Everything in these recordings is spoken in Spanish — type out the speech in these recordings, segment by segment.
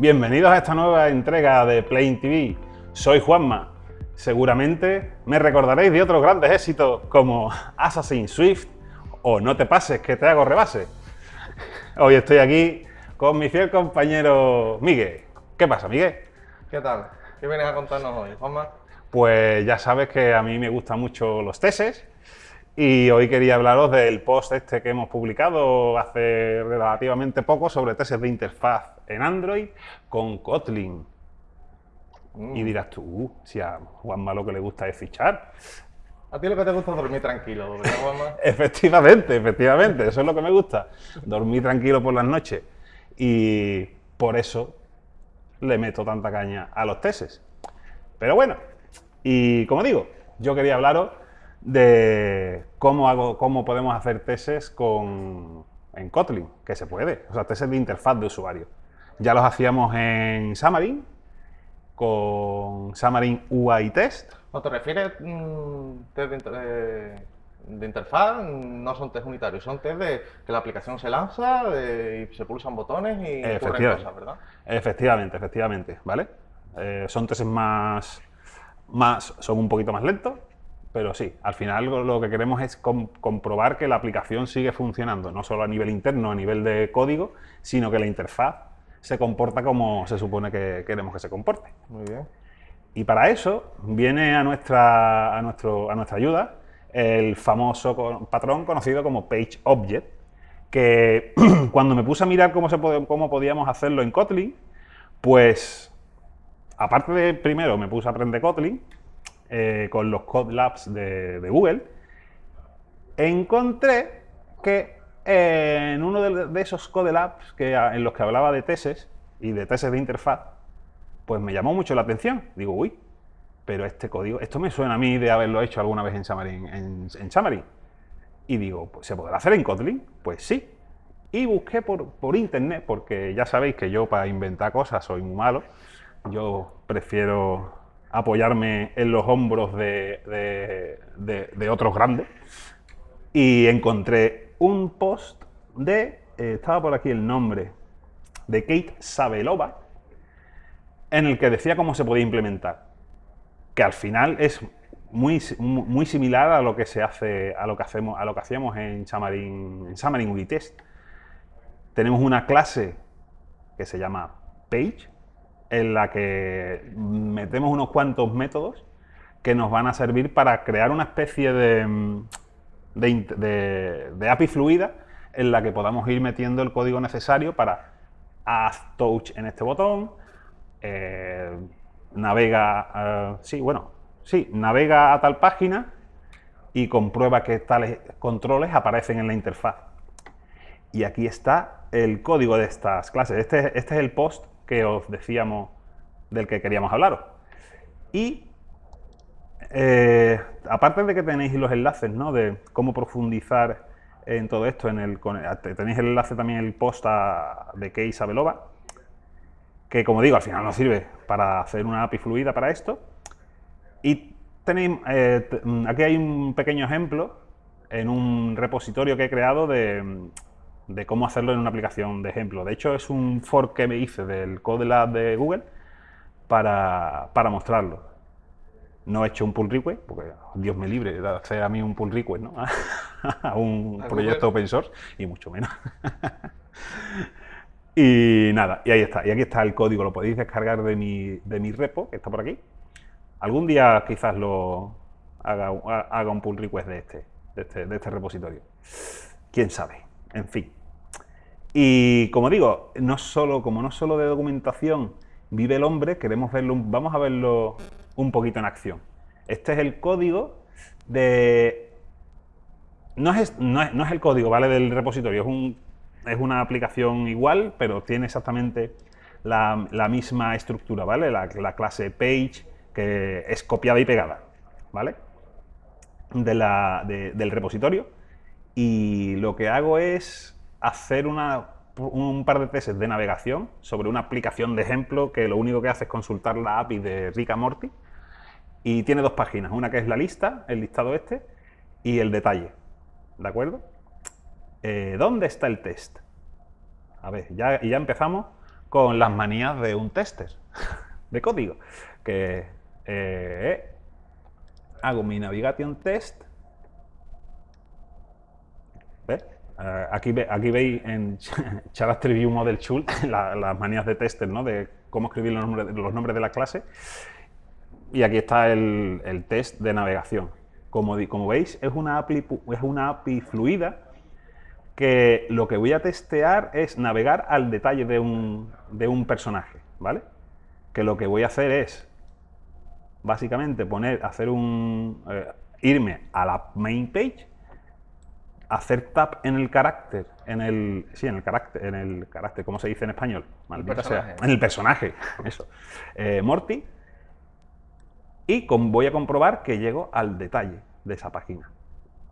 Bienvenidos a esta nueva entrega de Plain TV. Soy Juanma. Seguramente me recordaréis de otros grandes éxitos como Assassin's Swift o No te pases que te hago rebase. Hoy estoy aquí con mi fiel compañero Miguel. ¿Qué pasa, Miguel? ¿Qué tal? ¿Qué vienes a contarnos hoy, Juanma? Pues ya sabes que a mí me gustan mucho los teses y hoy quería hablaros del post este que hemos publicado hace relativamente poco sobre tesis de interfaz en Android con Kotlin. Mm. Y dirás tú, uh, si a Juanma lo que le gusta es fichar. A ti lo que te gusta es dormir tranquilo, ¿verdad, Juanma? Efectivamente, efectivamente, eso es lo que me gusta. Dormir tranquilo por las noches. Y por eso le meto tanta caña a los teses. Pero bueno, y como digo, yo quería hablaros de cómo, hago, cómo podemos hacer teses con, en Kotlin, que se puede, o sea, teses de interfaz de usuario. Ya los hacíamos en Xamarin, con Xamarin UI Test. ¿No te refieres mm, test de, inter- eh, de interfaz? No son test unitarios, son test de que la aplicación se lanza de- y se pulsan botones y ocurren cosas, ¿verdad? Efectivamente, efectivamente, ¿vale? Eh, son tests más, más, son un poquito más lentos, pero sí, al final lo que queremos es com- comprobar que la aplicación sigue funcionando, no solo a nivel interno, a nivel de código, sino que la interfaz se comporta como se supone que queremos que se comporte. Muy bien. Y para eso viene a nuestra, a nuestro, a nuestra ayuda el famoso patrón conocido como Page Object, que cuando me puse a mirar cómo, se pod- cómo podíamos hacerlo en Kotlin, pues aparte de primero me puse a aprender Kotlin eh, con los Code Labs de, de Google, encontré que en uno de, esos Code Labs que, en los que hablaba de teses y de teses de interfaz, pues me llamó mucho la atención. Digo, uy, pero este código, esto me suena a mí de haberlo hecho alguna vez en Xamarin. En, Xamarin. Y digo, pues, ¿se podrá hacer en Kotlin? Pues sí. Y busqué por, por internet, porque ya sabéis que yo para inventar cosas soy muy malo. Yo prefiero apoyarme en los hombros de- de otros grandes. Y encontré un post de, eh, estaba por aquí el nombre, de Kate Sabelova, en el que decía cómo se podía implementar. Que al final es muy, muy similar a lo que se hace, a lo que hacemos, a lo que hacíamos en Xamarin, en Xamarin Unitest. Tenemos una clase que se llama Page, en la que metemos unos cuantos métodos que nos van a servir para crear una especie de, de, API fluida en la que podamos ir metiendo el código necesario para add touch en este botón, eh, navega, eh, sí, bueno, sí, navega a tal página y comprueba que tales controles aparecen en la interfaz. Y aquí está el código de estas clases. Este, este es el post que os decíamos del que queríamos hablaros. Y eh, aparte de que tenéis los enlaces, ¿no? De cómo profundizar en todo esto, en el, tenéis el enlace también el post de Kei Sabelova, que como digo, al final nos sirve para hacer una API fluida para esto. Y tenéis, eh, mm, aquí hay un pequeño ejemplo en un repositorio que he creado de, mm, de cómo hacerlo en una aplicación de ejemplo. De hecho, es un fork que me hice del Code Lab de Google para, para mostrarlo. No he hecho un pull request, porque Dios me libre de hacer a mí un pull request ¿no? a un proyecto open source, y mucho menos. y nada, y ahí está. Y aquí está el código, lo podéis descargar de mi, de mi repo, que está por aquí. Algún día quizás lo haga, haga un pull request de este, de este, de este repositorio. Quién sabe. En fin. Y como digo, no solo, como no solo de documentación vive el hombre, queremos verlo, vamos a verlo un poquito en acción. Este es el código de... No es, no es, no es el código, ¿vale? Del repositorio, es, un, es una aplicación igual, pero tiene exactamente la, la misma estructura, ¿vale? La, la clase page, que es copiada y pegada, ¿vale? De la- de- del repositorio y lo que hago es hacer una- un par de tests de navegación sobre una aplicación de ejemplo que lo único que hace es consultar la API de Rick Morty y tiene dos páginas, una que es la lista, el listado este, y el detalle, ¿de acuerdo? Eh, ¿Dónde está el test? A ver, ya, ya empezamos con las manías de un tester de código. Que eh, hago mi navigation test. ¿Ves? Eh, aquí, ve- aquí veis en Character View Model Tool la- las manías de tester, ¿no? De cómo escribir los nombres, los nombres de la clase. Y aquí está el, el test de navegación. Como, como veis, es una, API, es una API fluida que lo que voy a testear es navegar al detalle de un, de un personaje, ¿vale? Que lo que voy a hacer es, básicamente, poner, hacer un, eh, irme a la main page, hacer tap en el carácter, en el, sí, en el carácter, en el carácter, ¿cómo se dice en español? Maldita sea, en el personaje, eso. Eh, Morty, y voy a comprobar que llego al detalle de esa página.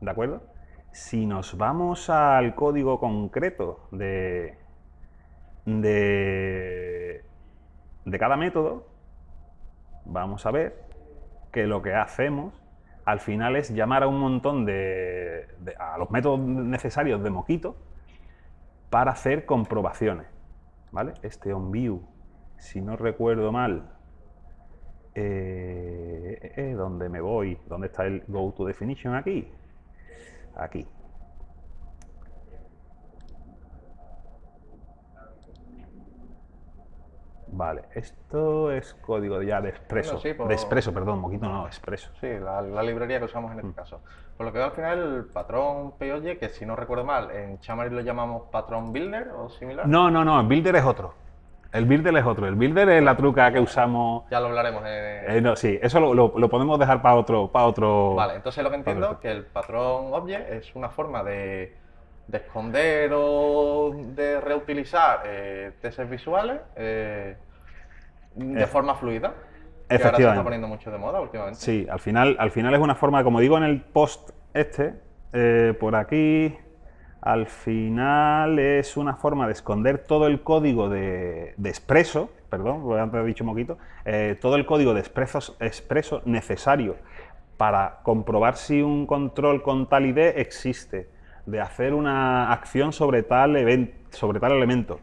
¿De acuerdo? Si nos vamos al código concreto de, de, de cada método, vamos a ver que lo que hacemos al final es llamar a un montón de, de- a los métodos necesarios de Moquito para hacer comprobaciones. ¿Vale? Este onView, si no recuerdo mal, eh, eh, ¿Dónde me voy? ¿Dónde está el Go to Definition aquí? Aquí. Vale, esto es código ya de Expreso. Bueno, sí, por- De Expreso, perdón, Moquito no, Expreso. Sí, la, la librería que usamos Mm. en este caso. Por lo que veo al final, el patrón POY, que si no recuerdo mal, en Xamarin lo llamamos patrón builder o similar. No, no, no, Builder es otro. El Builder es otro. El Builder es la truca que usamos. Ya lo hablaremos en... Eh, no, sí, eso lo, lo- lo podemos dejar para otro, para otro. Vale, entonces lo que entiendo es que el patrón object es una forma de, de esconder o de reutilizar eh, testes visuales eh, de Eh, forma fluida. Que ahora se efectivamente. está poniendo mucho de moda últimamente. Sí, al final, al final es una forma, como digo en el post este, eh, por aquí, al final es una forma de esconder todo el código de, de Expreso, perdón, antes he dicho moquito, eh, todo el código de Expreso, Expreso necesario para comprobar si un control con tal ID existe, de hacer una acción sobre tal, event- sobre tal elemento.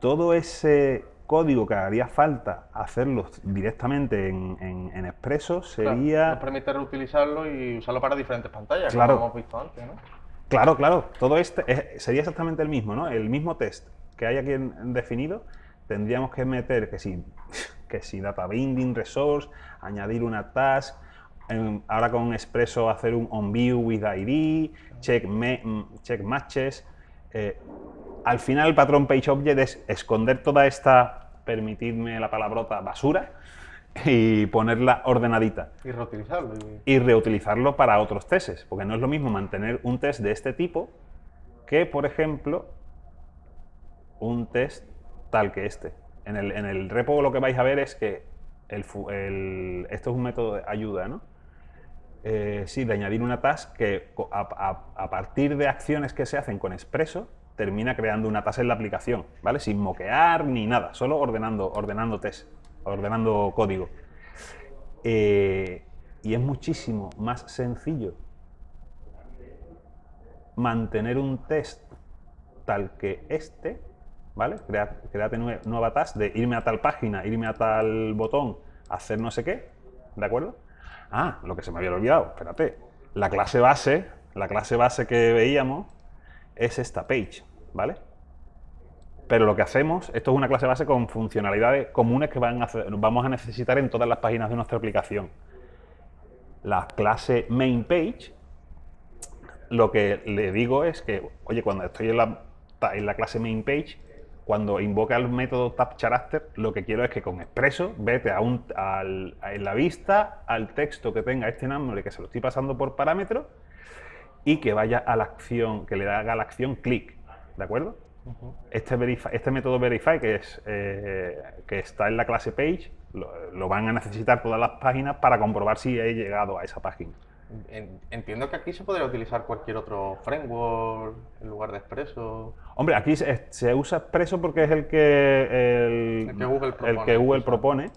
Todo ese código que haría falta hacerlo directamente en, en, en Expreso Claro, sería... nos permite reutilizarlo y usarlo para diferentes pantallas, Claro. como hemos visto antes, ¿no? Claro, claro, todo este es- sería exactamente el mismo, ¿no? El mismo test que hay aquí definido, tendríamos que meter que si, que si data binding, resource, añadir una task, en- ahora con Expresso hacer un onView with ID, check, me- mm, check matches. eh, al final el patrón page object es esconder toda esta, permitidme la palabrota, basura y ponerla ordenadita Y reutilizarlo. y- reutilizarlo para otros testes, porque no es lo mismo mantener un test de este tipo que, por ejemplo, un test tal que este. En el, en el repo lo que vais a ver es que el, fu- el- esto es un método de ayuda, ¿no? Eh, sí, de añadir una task que co- a, a- a partir de acciones que se hacen con Expresso termina creando una task en la aplicación, ¿vale? Sin moquear ni nada, solo ordenando, ordenando test, ordenando código. Eh, y es muchísimo más sencillo mantener un test tal que este, ¿vale? Crea- Créate nue- nueva task de irme a tal página, irme a tal botón, hacer no sé qué, ¿de acuerdo? Ah, lo que se me había olvidado, espérate. La clase base, la clase base que veíamos es esta page, ¿vale? Pero lo que hacemos, esto es una clase base con funcionalidades comunes que vamos a necesitar en todas las páginas de nuestra aplicación. La clase main page, lo que le digo es que, oye, cuando estoy en la, en la clase main page, cuando invoca el método tab_character, lo que quiero es que con expreso vete a un, al- en la vista al texto que tenga este nombre que se lo estoy pasando por parámetro y que vaya a la acción, que le haga la acción clic, ¿de acuerdo? Este, verify- este método verify que, es, eh, que está en la clase page lo, lo van a necesitar todas las páginas para comprobar si he llegado a esa página. En- Entiendo que aquí se podría utilizar cualquier otro framework en lugar de Expresso. Hombre, aquí se, se usa Expresso porque es el que, el, El que Google el propone, que Google quizá. propone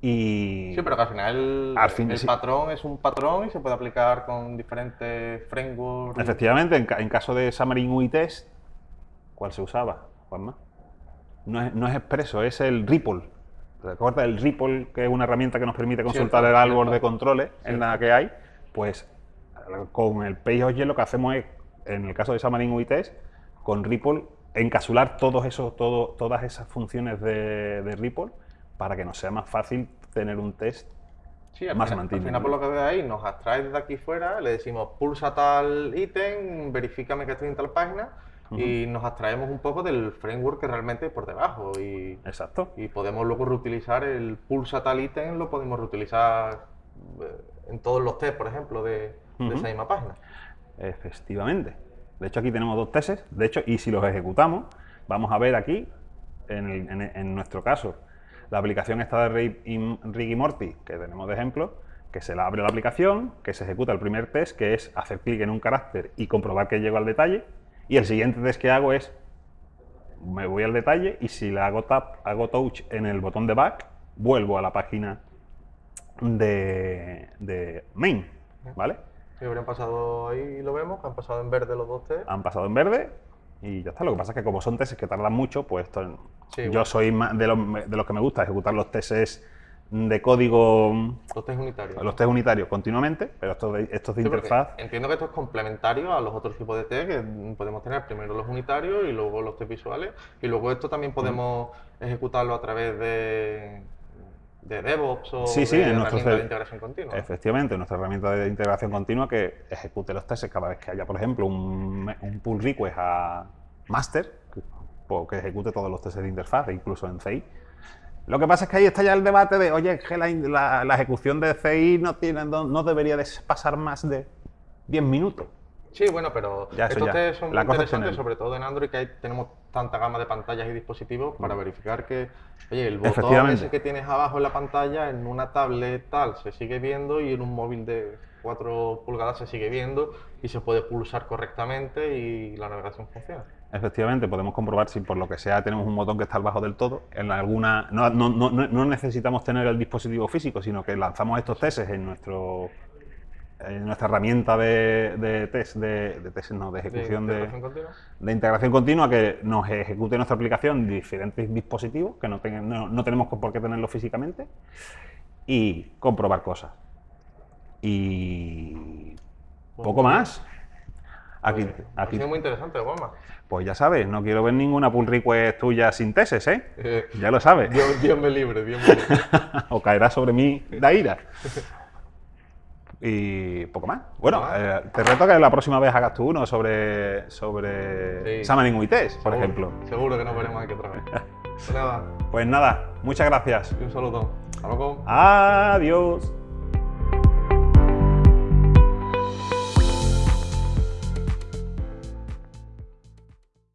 y Sí, pero que al final el, Al fin, el sí. patrón es un patrón y se puede aplicar con diferentes frameworks. efectivamente en, ca- en caso de Xamarin UI Test, ¿cuál se usaba, Juanma? no es, no es expreso, es el Ripple. ¿Recuerdas el Ripple, que es una herramienta que nos permite consultar Cierto, el árbol cierto. de controles en Cierto. la que hay? Pues con el PageObject lo que hacemos es, en el caso de Xamarin UITest, con Ripple, encapsular todos esos, todo, todas esas funciones de, de Ripple para que nos sea más fácil tener un test Sí, al más final, al final, por lo que veo ahí, nos abstrae desde aquí fuera, le decimos pulsa tal ítem, verifícame que estoy en tal página y nos abstraemos un poco del framework que realmente hay por debajo y, Exacto. y podemos luego reutilizar el pulsa tal ítem, lo podemos reutilizar eh, en todos los test, por ejemplo, de, esa misma página. Efectivamente. De hecho, aquí tenemos dos tests. De hecho, y si los ejecutamos, vamos a ver aquí, en, el- en- en nuestro caso, la aplicación esta de Rig y, Rig y Morty, que tenemos de ejemplo, que se la abre la aplicación, que se ejecuta el primer test, que es hacer clic en un carácter y comprobar que llego al detalle. Y el siguiente test que hago es, me voy al detalle y si le hago tap, hago touch en el botón de back, vuelvo a la página de, de main, ¿vale? Sí, habrían pasado ahí, lo vemos, que han pasado en verde los dos test. han pasado en verde y ya está. Lo que pasa es que como son tests que tardan mucho, pues esto- Sí, yo bueno. soy más de los, de los que me gusta ejecutar los tests de código, Los test unitarios. los test unitarios continuamente, pero estos de, estos de Sí, interfaz, Entiendo que esto es complementario a los otros tipos de test que podemos tener primero los unitarios y luego los test visuales. Y luego esto también podemos ejecutarlo a través de, de DevOps o Sí, sí, de en nuestro herramientas de integración continua. efectivamente, nuestra herramienta de integración continua que ejecute los tests cada vez que haya, por ejemplo, un, un pull request a master, que, pues, que ejecute todos los tests de interfaz, e incluso en CI. Lo que pasa es que ahí está ya el debate de, oye, que la, la- la ejecución de CI no, tiene, no, no debería de pasar más de 10 minutos. Sí, bueno, pero Ya, estos ya. test son La muy interesantes, sobre todo en Android, que hay- tenemos tanta gama de pantallas y dispositivos para verificar que, oye, el botón ese que tienes abajo en la pantalla, en una tablet tal, se sigue viendo y en un móvil de 4 pulgadas se sigue viendo y se puede pulsar correctamente y la navegación funciona. Efectivamente, podemos comprobar si por lo que sea tenemos un botón que está al bajo del todo. En alguna, no, no- no- no- necesitamos tener el dispositivo físico, sino que lanzamos estos tests en, nuestro, en nuestra herramienta de, de test, de, de test, no, de ejecución de, integración de integración continua que nos ejecute nuestra aplicación en diferentes dispositivos, que no, tengan- no, no tenemos por qué tenerlo físicamente, y comprobar cosas. Y poco más. Aquí, Pues, Ha aquí sido muy interesante, Juanma. pues ya sabes, no quiero ver ninguna pull request tuya sin tesis, ¿eh? Eh, Ya lo sabes. Dios, Dios me libre, Dios me libre. o caerá sobre mí la ira. Y poco más. Bueno, eh, te reto que la próxima vez hagas tú uno sobre, sobre Sí. UITest, por Seguro, ejemplo. Seguro que nos veremos aquí otra vez. Pues nada, Pues nada, muchas gracias. un saludo. Hasta luego. Adiós.